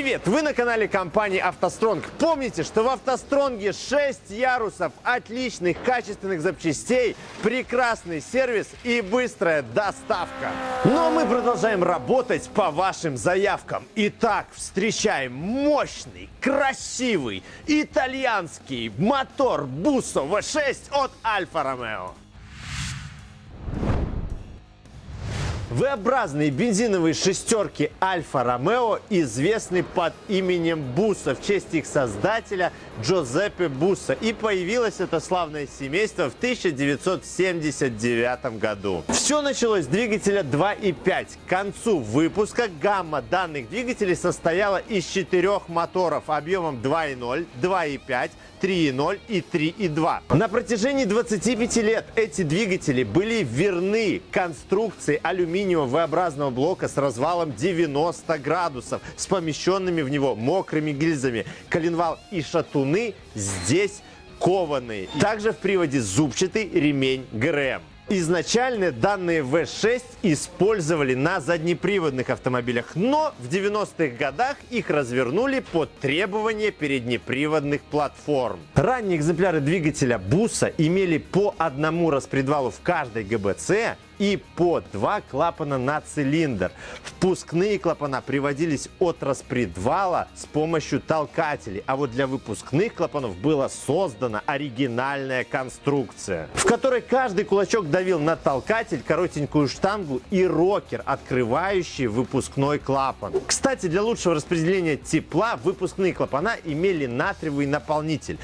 Привет! Вы на канале компании «АвтоСтронг». Помните, что в «АвтоСтронге» 6 ярусов отличных качественных запчастей, прекрасный сервис и быстрая доставка. Но мы продолжаем работать по вашим заявкам. Итак, встречаем мощный, красивый, итальянский мотор Busso V6 от Альфа Ромео. V-образные бензиновые шестерки Альфа Ромео известны под именем Буса в честь их создателя Джозеппе Буса. И появилось это славное семейство в 1979 году. Все началось с двигателя 2.5. К концу выпуска гамма данных двигателей состояла из четырех моторов объемом 2.0, 2.5, 3.0 и 3.2. На протяжении 25 лет эти двигатели были верны конструкции алюминиевого V-образного блока с развалом 90 градусов, с помещенными в него мокрыми гильзами. Коленвал и шатуны здесь кованые. Также в приводе зубчатый ремень ГРМ. Изначально данные V6 использовали на заднеприводных автомобилях, но в 90-х годах их развернули под требования переднеприводных платформ. Ранние экземпляры двигателя Буса имели по одному распредвалу в каждой ГБЦ и по два клапана на цилиндр. Впускные клапана приводились от распредвала с помощью толкателей, а вот для выпускных клапанов была создана оригинальная конструкция, в которой каждый кулачок давил на толкатель, коротенькую штангу и рокер, открывающий выпускной клапан. Кстати, для лучшего распределения тепла выпускные клапана имели натриевый наполнитель.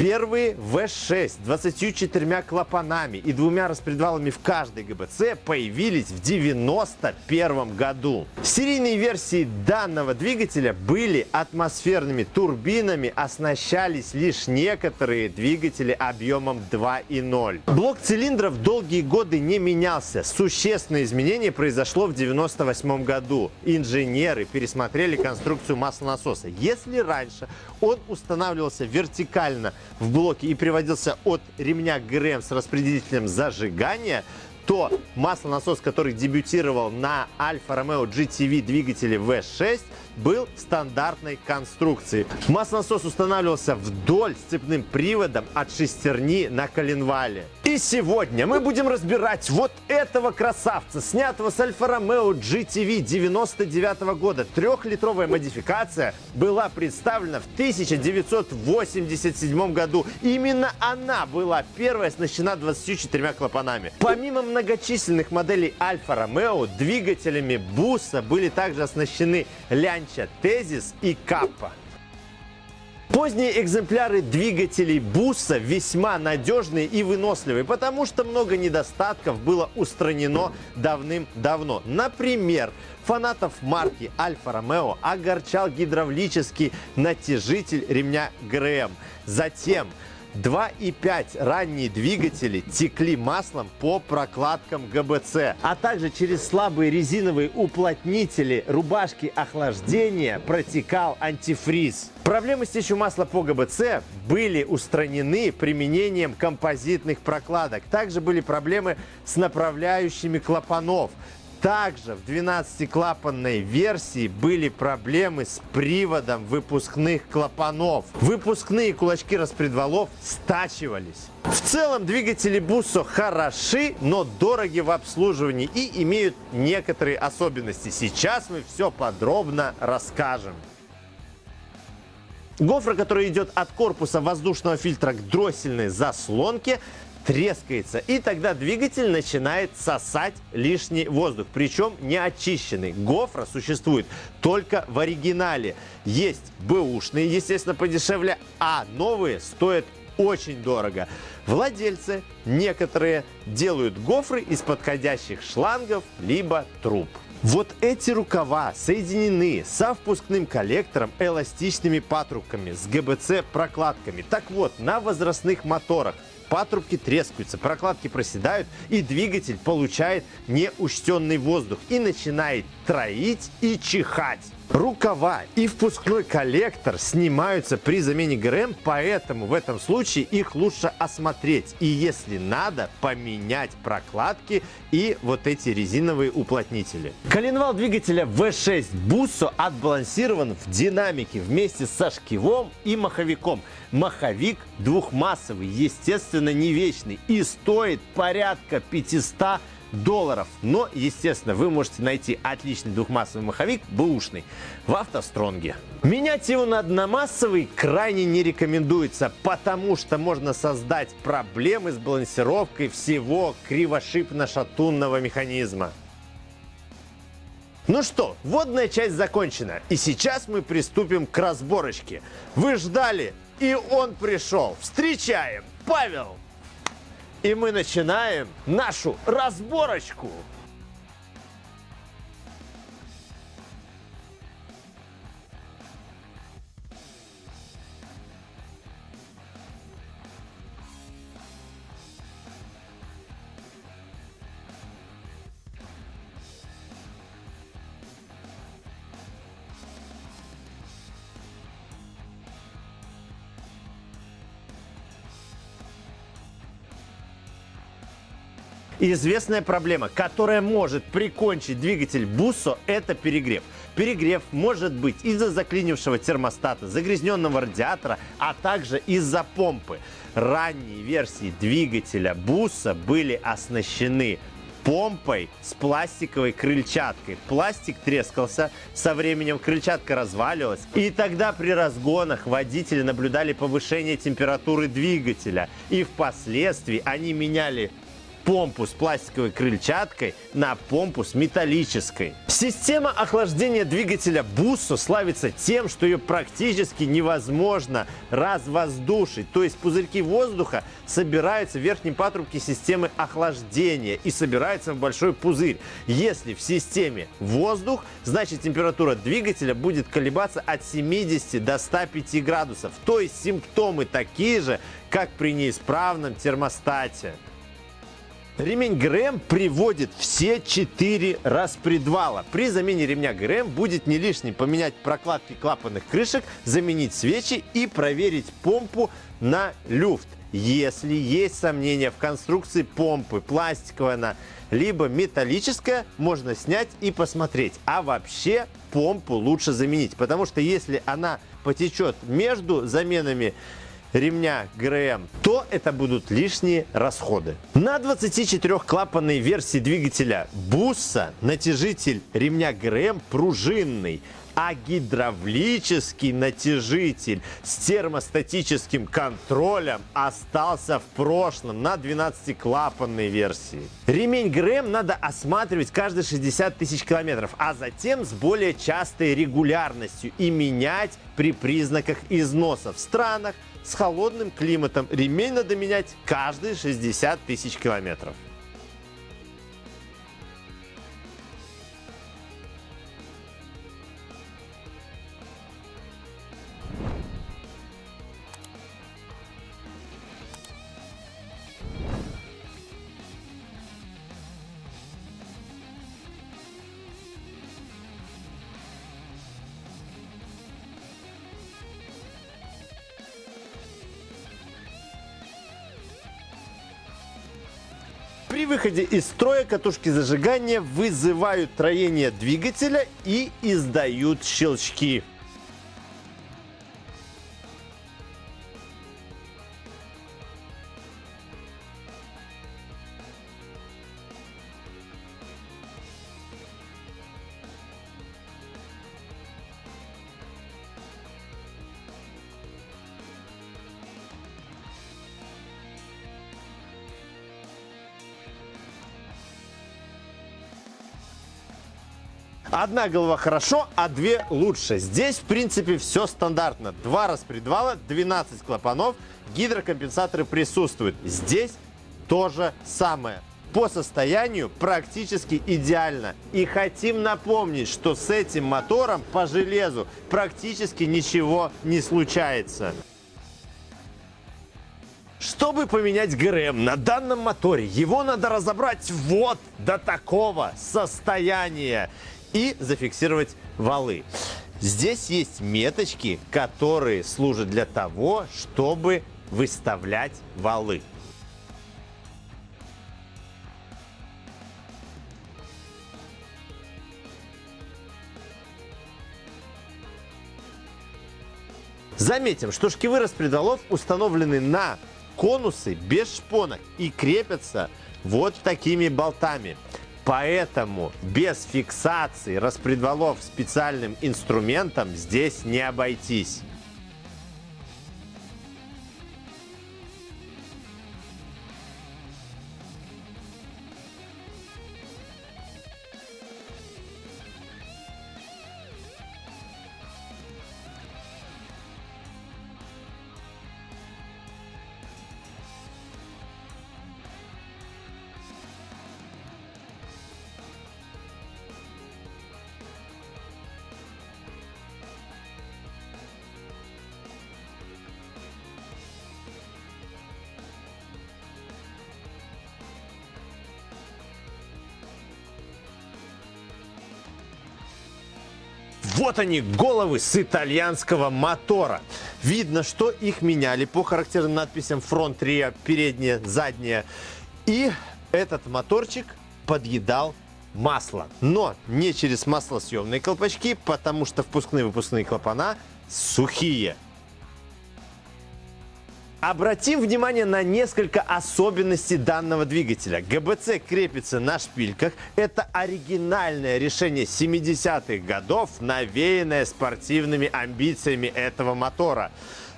Первые V6 24 клапанами и двумя распредвалами в каждой ГБЦ появились в 1991 году. Серийные версии данного двигателя были атмосферными турбинами, оснащались лишь некоторые двигатели объемом 2.0. Блок цилиндров долгие годы не менялся. Существенное изменение произошло в 1998 году. Инженеры пересмотрели конструкцию маслонасоса. Если раньше он устанавливался вертикально в блоке и приводился от ремня ГРМ с распределителем зажигания, то маслонасос, который дебютировал на Альфа Ромео GTV двигателе V6, был стандартной конструкции. Маслонасос устанавливался вдоль с цепным приводом от шестерни на коленвале. И сегодня мы будем разбирать вот этого красавца, снятого с Альфа Ромео GTV 99 года. Трехлитровая модификация была представлена в 1987 году. Именно она была первой оснащена 24 клапанами. Помимо многочисленных моделей Альфа Ромео, двигателями Буса были также оснащены Лянча Тезис и Каппа. Поздние экземпляры двигателей Буса весьма надежные и выносливые, потому что много недостатков было устранено давным-давно. Например, фанатов марки Альфа Ромео огорчал гидравлический натяжитель ремня ГРМ. Затем 2,5 ранние двигатели текли маслом по прокладкам ГБЦ, а также через слабые резиновые уплотнители рубашки охлаждения протекал антифриз. Проблемы с течью масла по ГБЦ были устранены применением композитных прокладок. Также были проблемы с направляющими клапанов. Также в 12-клапанной версии были проблемы с приводом выпускных клапанов. Выпускные кулачки распредвалов стачивались. В целом двигатели Busso хороши, но дороги в обслуживании и имеют некоторые особенности. Сейчас мы все подробно расскажем. Гофра, который идет от корпуса воздушного фильтра к дроссельной заслонке, трескается. И тогда двигатель начинает сосать лишний воздух, причем не очищенный. Гофра существует только в оригинале. Есть бэушные, естественно, подешевле, а новые стоят очень дорого. Владельцы некоторые делают гофры из подходящих шлангов либо труб. Вот эти рукава соединены со впускным коллектором эластичными патрубками с ГБЦ прокладками. Так вот, на возрастных моторах патрубки трескаются, прокладки проседают, и двигатель получает неучтенный воздух и начинает троить и чихать. Рукава и впускной коллектор снимаются при замене ГРМ, поэтому в этом случае их лучше осмотреть. И если надо, поменять прокладки и вот эти резиновые уплотнители. Коленвал двигателя V6 Busso отбалансирован в динамике вместе со шкивом и маховиком. Маховик двухмассовый, естественно, не вечный и стоит порядка 500 долларов. Но, естественно, вы можете найти отличный двухмассовый маховик, бэушный, в автостронге. Менять его на одномассовый крайне не рекомендуется, потому что можно создать проблемы с балансировкой всего кривошипно-шатунного механизма. Ну что, водная часть закончена, и сейчас мы приступим к разборочке. Вы ждали, и он пришел. Встречаем! Павел! И мы начинаем нашу разборочку. Известная проблема, которая может прикончить двигатель Буссо, это перегрев. Перегрев может быть из-за заклинившего термостата, загрязненного радиатора, а также из-за помпы. Ранние версии двигателя Буса были оснащены помпой с пластиковой крыльчаткой. Пластик трескался, со временем крыльчатка разваливалась, и тогда при разгонах водители наблюдали повышение температуры двигателя, и впоследствии они меняли помпу с пластиковой крыльчаткой на помпу с металлической. Система охлаждения двигателя Busso славится тем, что ее практически невозможно развоздушить. То есть пузырьки воздуха собираются в верхнем патрубке системы охлаждения и собираются в большой пузырь. Если в системе воздух, значит температура двигателя будет колебаться от 70 до 105 градусов. То есть симптомы такие же, как при неисправном термостате. Ремень ГРМ приводит все четыре распредвала. При замене ремня ГРМ будет не лишним поменять прокладки клапанных крышек, заменить свечи и проверить помпу на люфт. Если есть сомнения в конструкции помпы, пластиковая она, либо металлическая, можно снять и посмотреть. А вообще помпу лучше заменить, потому что если она потечет между заменами ремня ГРМ, то это будут лишние расходы. На 24-клапанной версии двигателя Буса натяжитель ремня ГРМ пружинный, а гидравлический натяжитель с термостатическим контролем остался в прошлом на 12-клапанной версии. Ремень ГРМ надо осматривать каждые 60 тысяч километров, а затем с более частой регулярностью и менять при признаках износа в странах, с холодным климатом ремень надо менять каждые 60 тысяч километров. Выходе из строя катушки зажигания вызывают троение двигателя и издают щелчки. Одна голова хорошо, а две лучше. Здесь, в принципе, все стандартно. Два распредвала, 12 клапанов, гидрокомпенсаторы присутствуют. Здесь то же самое. По состоянию практически идеально. И хотим напомнить, что с этим мотором по железу практически ничего не случается. Чтобы поменять ГРМ на данном моторе, его надо разобрать вот до такого состояния. И зафиксировать валы. Здесь есть меточки, которые служат для того, чтобы выставлять валы. Заметим, что шкивы распредвалов установлены на конусы без шпонок и крепятся вот такими болтами. Поэтому без фиксации распредвалов специальным инструментом здесь не обойтись. Вот они, головы с итальянского мотора. Видно, что их меняли по характерным надписям фронт, риа, передняя, задняя. И этот моторчик подъедал масло. Но не через маслосъемные колпачки, потому что впускные-выпускные клапана сухие. Обратим внимание на несколько особенностей данного двигателя. ГБЦ крепится на шпильках. Это оригинальное решение 70-х годов, навеянное спортивными амбициями этого мотора.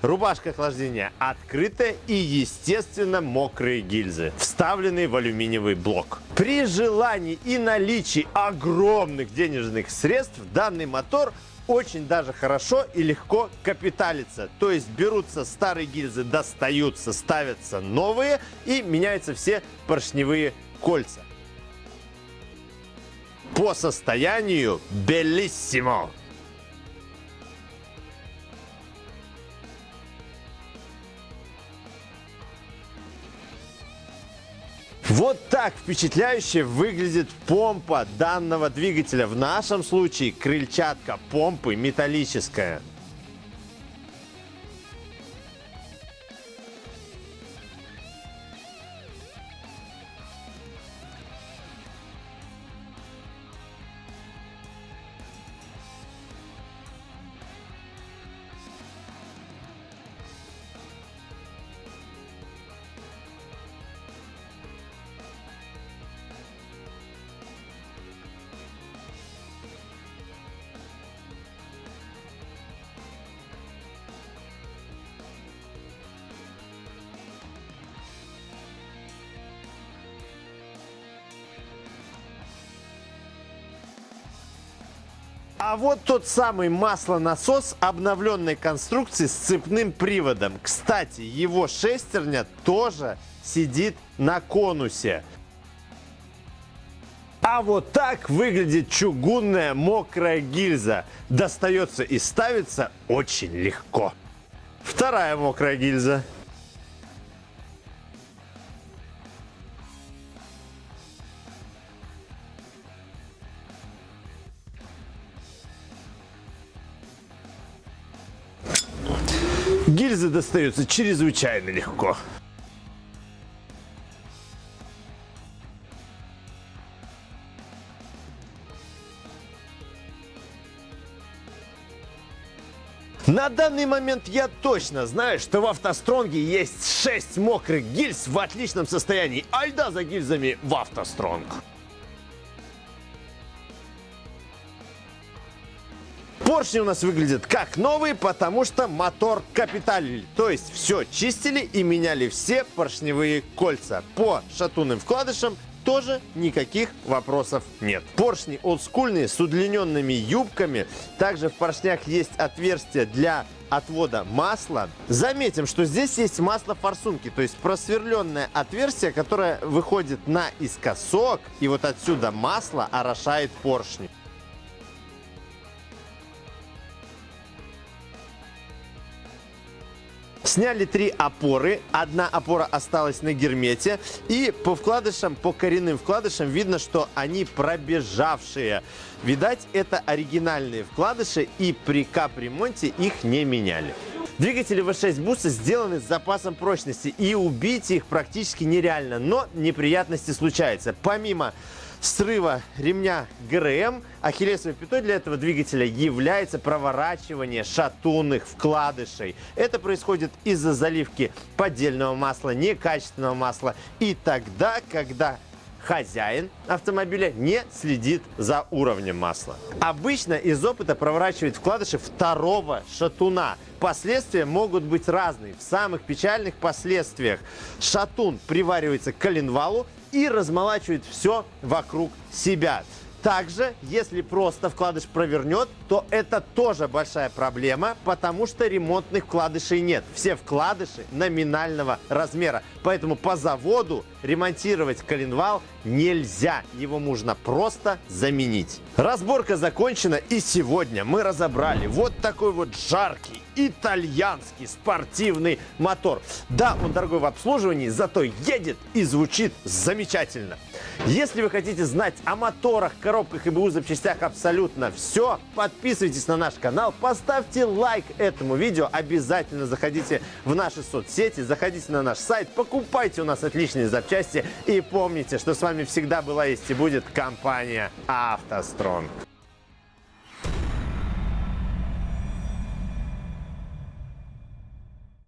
Рубашка охлаждения открытая и, естественно, мокрые гильзы, вставленные в алюминиевый блок. При желании и наличии огромных денежных средств данный мотор – очень даже хорошо и легко капиталится. То есть берутся старые гильзы, достаются, ставятся новые и меняются все поршневые кольца. По состоянию белиссимо. Вот так впечатляюще выглядит помпа данного двигателя. В нашем случае крыльчатка помпы металлическая. А вот тот самый маслонасос обновленной конструкции с цепным приводом. Кстати, его шестерня тоже сидит на конусе. А вот так выглядит чугунная мокрая гильза. Достается и ставится очень легко. Вторая мокрая гильза. Гильзы достаются чрезвычайно легко. На данный момент я точно знаю, что в автостронге есть 6 мокрых гильз в отличном состоянии. Айда за гильзами в автостронг. Поршни у нас выглядят как новые, потому что мотор капиталили. То есть все чистили и меняли все поршневые кольца. По шатунным вкладышам тоже никаких вопросов нет. Поршни олдскульные с удлиненными юбками. Также в поршнях есть отверстие для отвода масла. Заметим, что здесь есть масло форсунки, то есть просверленное отверстие, которое выходит наискосок, и вот отсюда масло орошает поршни. Сняли три опоры, одна опора осталась на гермете. И по вкладышам, по коренным вкладышам видно, что они пробежавшие. Видать, это оригинальные вкладыши и при капремонте их не меняли. Двигатели V6 буса сделаны с запасом прочности и убить их практически нереально, но неприятности случаются. Помимо срыва ремня ГРМ, ахиллесовой пятой для этого двигателя является проворачивание шатунных вкладышей. Это происходит из-за заливки поддельного масла, некачественного масла и тогда, когда хозяин автомобиля не следит за уровнем масла. Обычно из опыта проворачивают вкладыши второго шатуна. Последствия могут быть разные. В самых печальных последствиях шатун приваривается к коленвалу и размолачивает все вокруг себя. Также, если просто вкладыш провернет, то это тоже большая проблема, потому что ремонтных вкладышей нет. Все вкладыши номинального размера. Поэтому по заводу ремонтировать коленвал нельзя. Его нужно просто заменить. Разборка закончена и сегодня мы разобрали вот такой вот жаркий итальянский спортивный мотор. Да, он дорогой в обслуживании, зато едет и звучит замечательно. Если вы хотите знать о моторах, коробках и БУ запчастях абсолютно все, подписывайтесь на наш канал, поставьте лайк этому видео, обязательно заходите в наши соцсети, заходите на наш сайт, покупайте у нас отличные запчасти и помните, что с вами всегда была есть и будет компания «АвтоСтронг».